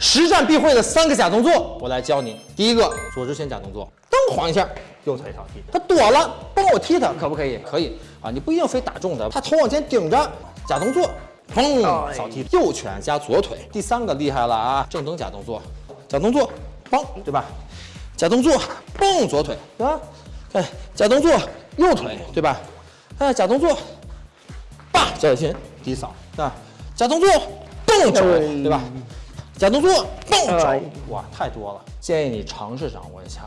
实战必会的三个假动作，我来教你。第一个，左直拳假动作，蹬晃一下，右腿扫踢。他躲了，帮我踢他，可不可以？可以啊，你不一定非打中他，他头往前顶着，假动作，砰，扫踢。右拳加左腿。第三个厉害了啊，正蹬假动作，假动作，砰，对吧？假动作，蹦左腿，对吧？哎，假动作右腿，对吧？哎，假动作，叭，小心低扫，啊，假动作，蹦肘，对吧？假动作，爆肘，哇，太多了，建议你尝试掌握一下。